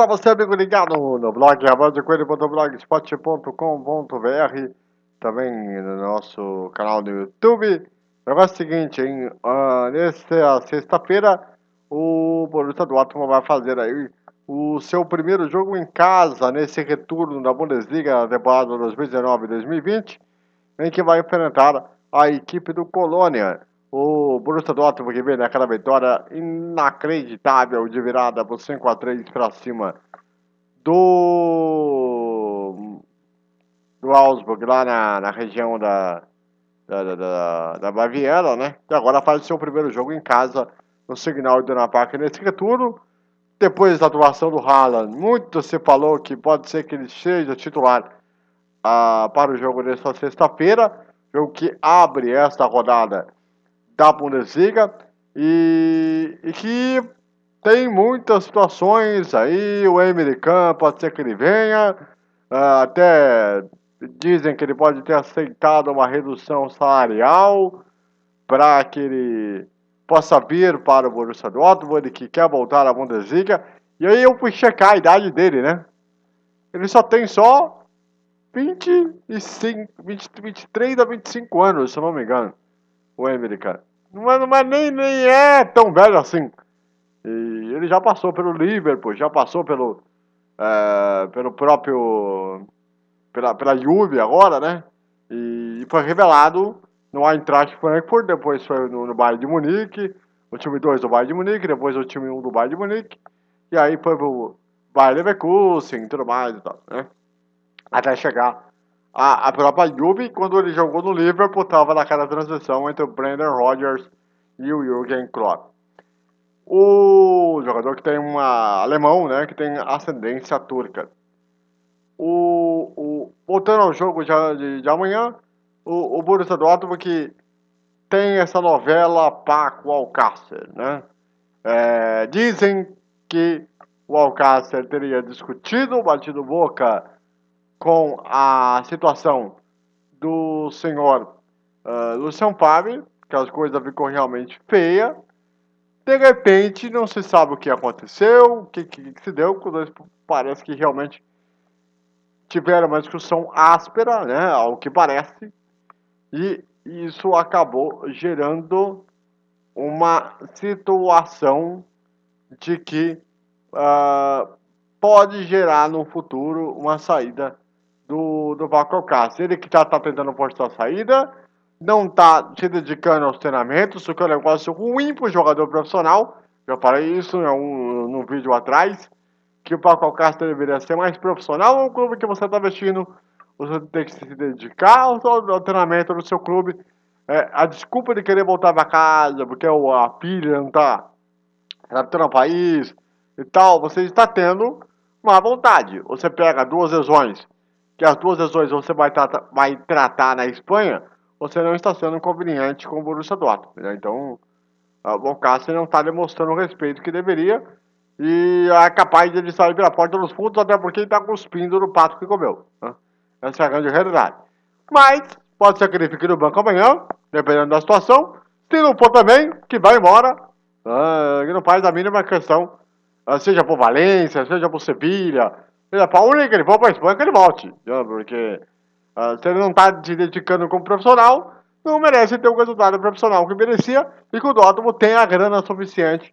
para você, amigo ligado no blog rabandecoelho.blogspot.com.br também no nosso canal do YouTube. O negócio é o seguinte, hein? Uh, nessa sexta-feira, o Borussia Dortmund vai fazer aí o seu primeiro jogo em casa nesse retorno da Bundesliga da temporada 2019-2020, em que vai enfrentar a equipe do Colônia. O Borussia Dortmund que vem naquela vitória inacreditável de virada por 5 a 3 para cima do do Augsburg lá na, na região da da, da, da Baviera, né? E agora faz o seu primeiro jogo em casa no Signal Iduna Park nesse retorno depois da atuação do Haaland, muito se falou que pode ser que ele seja titular ah, para o jogo desta sexta-feira, jogo que abre esta rodada da Bundesliga e, e que tem muitas situações aí, o American pode ser que ele venha, ah, até dizem que ele pode ter aceitado uma redução salarial para que ele possa vir para o Borussia Dortmund, que quer voltar à Bundesliga. E aí eu fui checar a idade dele, né? Ele só tem só 25, 20, 23 a 25 anos, se eu não me engano. O Emery, cara. Não é, é nem, nem é tão velho assim. E ele já passou pelo Liverpool, já passou pelo, é, pelo próprio. pela, pela Juve agora, né? E, e foi revelado no Eintracht Frankfurt, depois foi no, no Bayern de Munique, o time 2 do Bayern de Munique, depois o time 1 um do Bayern de Munique, e aí foi pro Bayern Leverkusen e tudo mais e tal, né? Até chegar a, a própria Juve, quando ele jogou no Liverpool, estava naquela transição entre o Brandon Rodgers e o Jürgen Klopp. O jogador que tem uma alemão, né, que tem ascendência turca. O, o, voltando ao jogo de, de, de amanhã, o, o Borussia Dortmund que tem essa novela Paco Alcácer, né? É, dizem que o Alcácer teria discutido, batido boca com a situação do senhor uh, Luciano Favre, que as coisas ficou realmente feia. De repente, não se sabe o que aconteceu, o que, que, que se deu, parece que realmente tiveram uma discussão áspera, né, ao que parece, e isso acabou gerando uma situação de que uh, pode gerar no futuro uma saída do, do Paco Ele que está tá tentando forçar a saída, não está se dedicando aos treinamentos, o que é um negócio ruim para o jogador profissional. Já falei isso um, num vídeo atrás, que o Paco Alcácer deveria ser mais profissional no clube que você está vestindo você tem que se dedicar ao, ao treinamento do seu clube. É, a desculpa de querer voltar para casa, porque a pilha não está adaptando ao país e tal, você está tendo uma vontade. Você pega duas lesões, que as duas lesões você vai, tratar, vai tratar na Espanha, você não está sendo conveniente com o Borussia Dortmund. Né? Então, o Boncassi não está demonstrando o respeito que deveria e é capaz de ele sair pela porta dos fundos, até porque ele está cuspindo no pato que comeu. Né? Essa é a grande realidade. Mas, pode ser que ele fique no banco amanhã, dependendo da situação. Se não for também, que vai embora. Uh, que não faz a mínima questão. Uh, seja por Valência, seja por Sevilha, para onde que ele for a Espanha, que ele volte. Uh, porque se ele não está se dedicando como profissional, não merece ter o resultado profissional que merecia e que o Dortmund tem a grana suficiente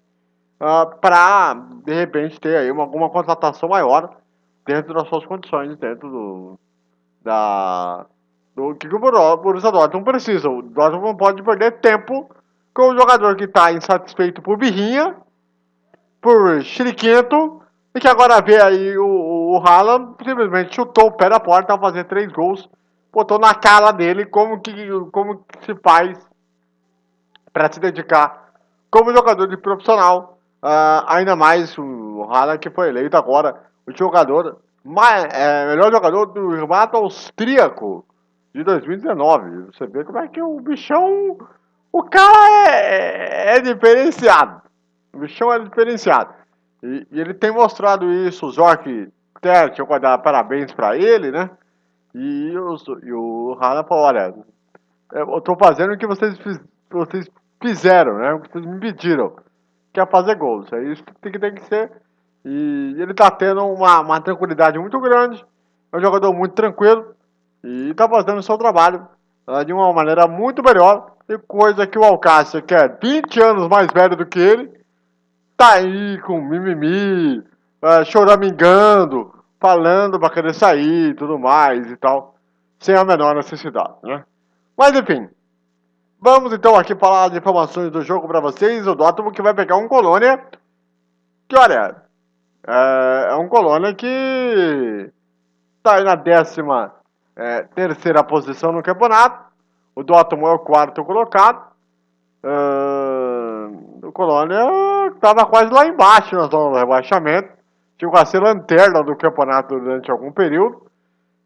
uh, para, de repente, ter aí uma, alguma contratação maior dentro das suas condições, dentro do, da do que o Borussia Dortmund precisa. O Dortmund não pode perder tempo com o jogador que está insatisfeito por birrinha, por chiriquento, e que agora vê aí o, o Haaland simplesmente chutou o pé da porta ao fazer três gols, botou na cara dele como que, como que se faz para se dedicar como jogador de profissional, uh, ainda mais o Haaland que foi eleito agora o jogador mais, é, melhor jogador do campeonato austríaco de 2019. Você vê como é que o bichão. O cara é, é, é diferenciado. O bichão é diferenciado. E, e, ele tem mostrado isso. O Zork Tert, eu vou dar parabéns pra ele, né? E, o, e o Hana falou: olha, eu tô fazendo o que vocês, fiz, vocês fizeram, né? O que vocês me pediram. Que é fazer gols. É isso que tem que, tem que ser E ele tá tendo uma, uma tranquilidade muito grande. É um jogador muito tranquilo e tá fazendo o seu trabalho uh, de uma maneira muito melhor. E coisa que o Alcácer, que é 20 anos mais velho do que ele, tá aí com mimimi, uh, choramingando, falando pra querer sair e tudo mais e tal, sem a menor necessidade, né? Mas enfim, vamos então aqui falar de informações do jogo pra vocês. O Dortmund que vai pegar um Colônia, que olha, é, é um Colônia que tá aí na décima é, terceira posição no campeonato. O Dortmund é o quarto colocado. O Colônia estava quase lá embaixo na zona do rebaixamento. Chegou a ser lanterna do campeonato durante algum período.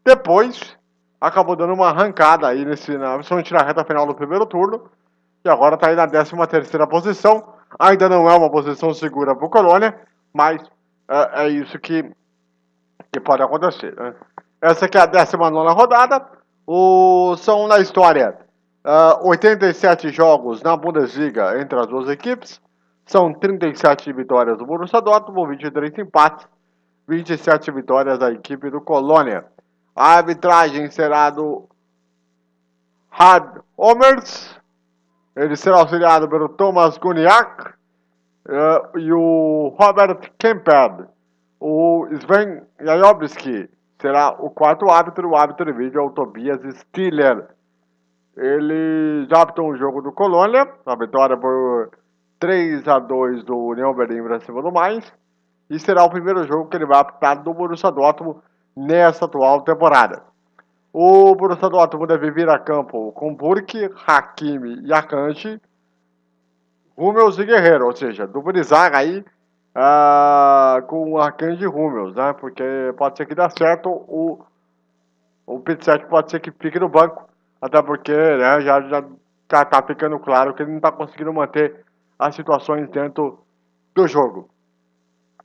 Depois, acabou dando uma arrancada aí, nesse, na, principalmente na reta final do primeiro turno. E agora está aí na 13 terceira posição. Ainda não é uma posição segura para o Colônia, mas é, é isso que, que pode acontecer. Né? Essa aqui é a 19 rodada. O, são na história uh, 87 jogos na Bundesliga entre as duas equipes. São 37 vitórias do Borussia Dortmund, 23 empates, 27 vitórias da equipe do Colônia. A arbitragem será do Hard Homers. Ele será auxiliado pelo Thomas Guniak uh, e o Robert Kemper. O Sven Jajobski será o quarto árbitro. O árbitro de vídeo é o Tobias Stiller. Ele já apitou um jogo do Colônia, a vitória por 3 a 2 do União Berlim para cima do mais. E será o primeiro jogo que ele vai apitar do Borussia Dortmund nessa atual temporada. O Borussia Dortmund deve vir a campo com Burke, Hakimi e Akanji, Hummels e Guerreiro, ou seja, dupla zaga aí uh, com Akanji e Hummels, né? Porque pode ser que dê certo, o, o Pizzete pode ser que fique no banco, até porque né, já, já tá, tá ficando claro que ele não está conseguindo manter as situações dentro do jogo.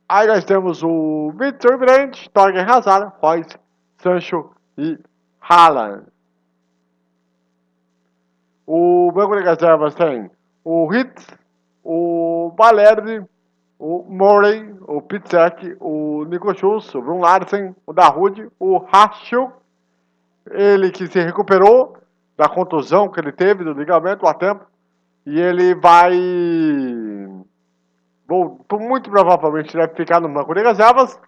Aí nós temos o Victor Brandt, Torgen Hazard, Royce, Sancho e Haaland. O banco de reservas tem o Hitz, o Valerdi, o Murray, o Pitzek, o Nico Schultz, o Brun Larsen, o Dahoud, o Rachel, ele que se recuperou da contusão que ele teve do ligamento a tempo, e ele vai Bom, muito provavelmente deve ficar no banco de reservas.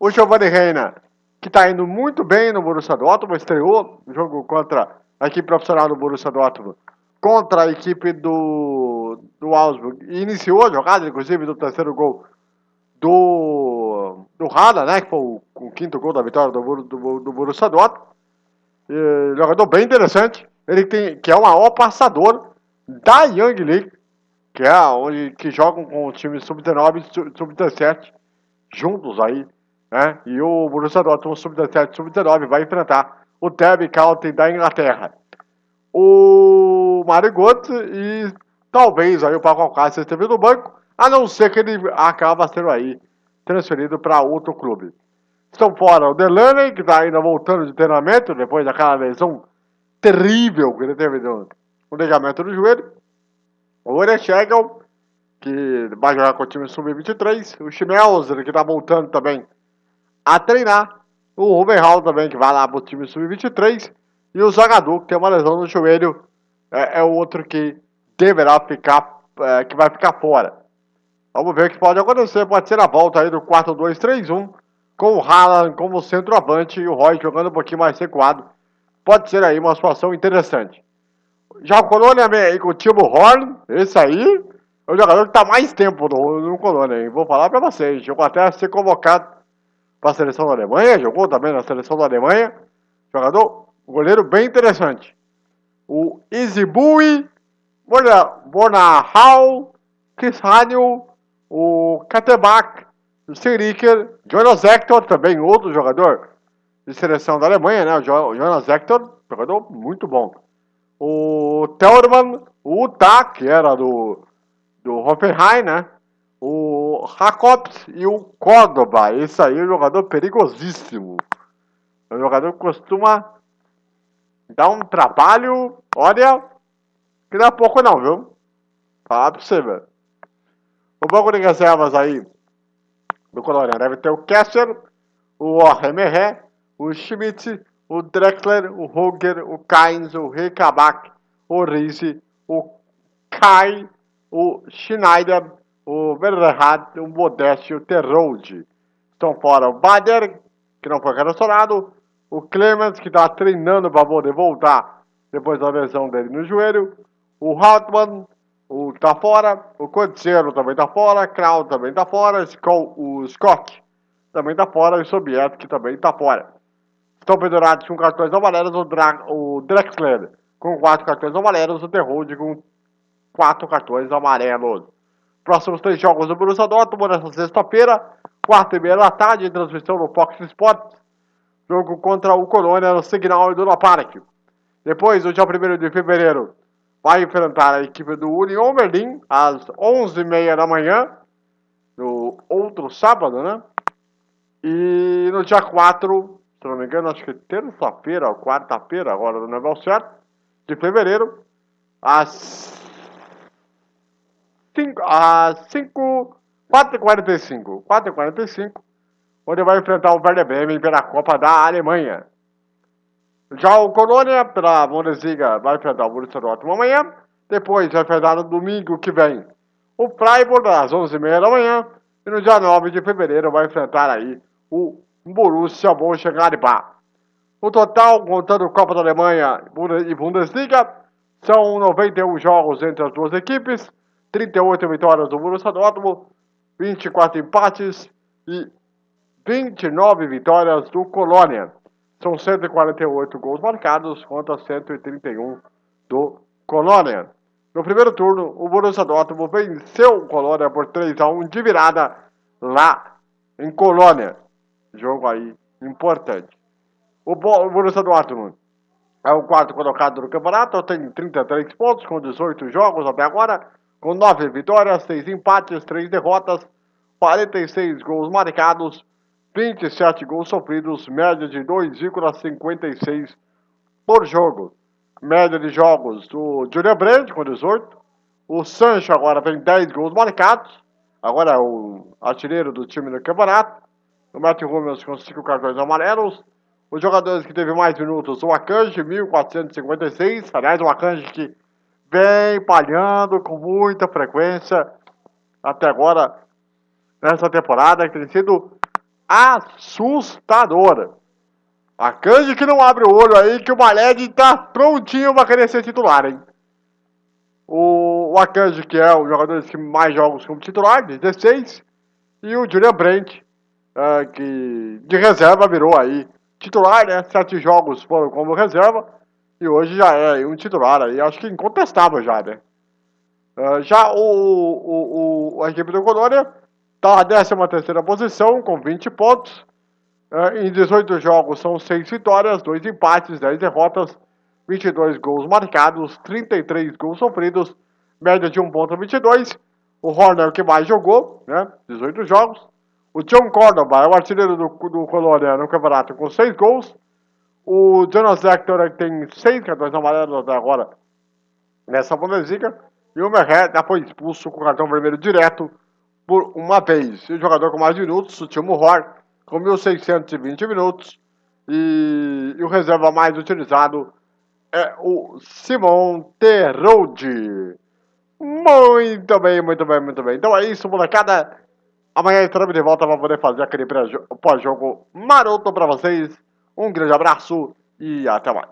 O Giovanni Reina, que está indo muito bem no Borussia Dortmund, estreou no jogo contra a equipe profissional do Borussia Dortmund, contra a equipe do, do Augsburg, e iniciou a jogada, inclusive, do terceiro gol do, do Rada, né, que foi o, o, quinto gol da vitória do, do, do Borussia Dortmund. E, jogador bem interessante, ele tem, que é o maior passador da Young League, que é onde que jogam com o time sub-19 e sub-17 juntos aí, né? E o Borussia Dortmund sub-17 sub-19 vai enfrentar o Derby County da Inglaterra. O Mário Götze e talvez aí o Paco Alcácer esteve no banco, a não ser que ele acaba sendo aí transferido para outro clube. Estão fora o Delaney, que está ainda voltando de treinamento depois daquela lesão terrível que ele teve no, no ligamento do joelho. O Orechegel, que vai jogar com o time sub-23. O Schmelzer, que está voltando também a treinar. O Rubenhall também, que vai lá para o time sub-23. E o Zagadou, que tem uma lesão no joelho, é, é o outro que deverá ficar, é, que vai ficar fora. Vamos ver o que pode acontecer. Pode ser a volta aí do 4-2-3-1, com o Haaland como centroavante e o Roy jogando um pouquinho mais recuado. Pode ser aí uma situação interessante. Já o Colônia aí com o Timo Horn, esse aí é o jogador que está mais tempo no, no Colônia, hein? Vou falar para vocês. Jogou até a ser convocado para a seleção da Alemanha, jogou também na seleção da Alemanha. Jogador, goleiro bem interessante. O Izibui, Bornahal, Chris Haniel, o Katebak, o Siriker, Jonas Hector, também outro jogador de seleção da Alemanha, né? O Jonas Hector, jogador muito bom o Tellerman, o Utah, que era do, do Hoffenheim, né? O Jacobs e o Córdoba. Esse aí é um jogador perigosíssimo. É um jogador que costuma dar um trabalho, olha, que não é pouco não, viu? Falar pra você, velho. O banco de reservas aí do Colônia. Deve ter o Kessler, o Orremeré, o Schmidt, o Drexler, o Roger, o Kainz, o Rekabak, o Rize, o Kai, o Schneider, o Verhat, o Modeste e o Terrode. Estão fora o Bader, que não foi relacionado, o Clemens, que está treinando para poder voltar depois da lesão dele no joelho, o Hartmann, tá fora, o Codicero também tá fora, Kraut também tá fora, o Scott também tá fora e o Sobieski também tá fora. Estão pendurados com cartões amarelos o, Dra o Drexler com quatro cartões amarelos, o Terrode com quatro cartões amarelos. Próximos três jogos do Borussia Dortmund nessa sexta-feira, quarta e meia da tarde, transmissão no Fox Sports. Jogo contra o Colônia no Signal Iduna Park. Depois, no dia 1 de fevereiro, vai enfrentar a equipe do Union Berlin às 11h30 da manhã, no outro sábado, né? E no dia 4, se não me engano, acho que terça-feira ou quarta-feira, agora não é certo, de fevereiro, às 5, às 5, 4h45, 4h45, onde vai enfrentar o Werder Bremen pela Copa da Alemanha. Já o Colônia, pela Bundesliga, vai enfrentar o Borussia Dortmund amanhã. Depois vai enfrentar no domingo que vem o Freiburg, às 11h30 da manhã. E no dia 9 de fevereiro vai enfrentar aí o Borussia Mönchengladbach. O total, contando Copa da Alemanha e Bundesliga, são 91 jogos entre as duas equipes, 38 vitórias do Borussia Dortmund, 24 empates e 29 vitórias do Colônia. São 148 gols marcados contra 131 do Colônia. No primeiro turno, o Borussia Dortmund venceu o Colônia por 3 a 1 de virada lá em Colônia. Jogo aí importante. O Borussia Dortmund é o quarto colocado no campeonato, tem 33 pontos com 18 jogos até agora, com 9 vitórias, 6 empates, 3 derrotas, 46 gols marcados 27 gols sofridos, média de 2,56 por jogo. Média de jogos do Julian Brandt com 18. O Sancho agora tem 10 gols marcados. Agora é o artilheiro do time do campeonato. O Matt Hummels com 5 cartões amarelos. Os jogadores que teve mais minutos, o Akanji, 1456. Aliás, o Akanji que vem palhando com muita frequência até agora nessa temporada, que tem sido assustadora. A Kanji que não abre o olho aí, que o Maled tá prontinho pra querer ser titular, hein? O, o Akanji, que é o jogador que mais jogos como titular, 16. E o Julian Brent, uh, que de reserva virou aí titular, né? Sete jogos foram como reserva. E hoje já é um titular aí, acho que incontestável já, né? Uh, já o, o, o, a equipe do Colônia Está na 13 terceira posição, com 20 pontos. É, em 18 jogos são 6 vitórias, 2 empates, 10 derrotas, 22 gols marcados, 33 gols sofridos, média de 1.22. O Horner o que mais jogou, né? 18 jogos. O John Córdoba é o artilheiro do, do Colônia no campeonato com 6 gols. O Jonas Hector tem 6 cartões amarelos até agora nessa Bundesliga. E o Merret já foi expulso com cartão vermelho direto por uma vez. E o jogador com mais minutos, o Timo Hor, com 1.620 minutos. E, e, o reserva mais utilizado é o Simon Terode. Muito bem, muito bem, muito bem. Então é isso, molecada. Amanhã estaremos de volta para poder fazer aquele pós-jogo maroto para vocês. Um grande abraço e até mais.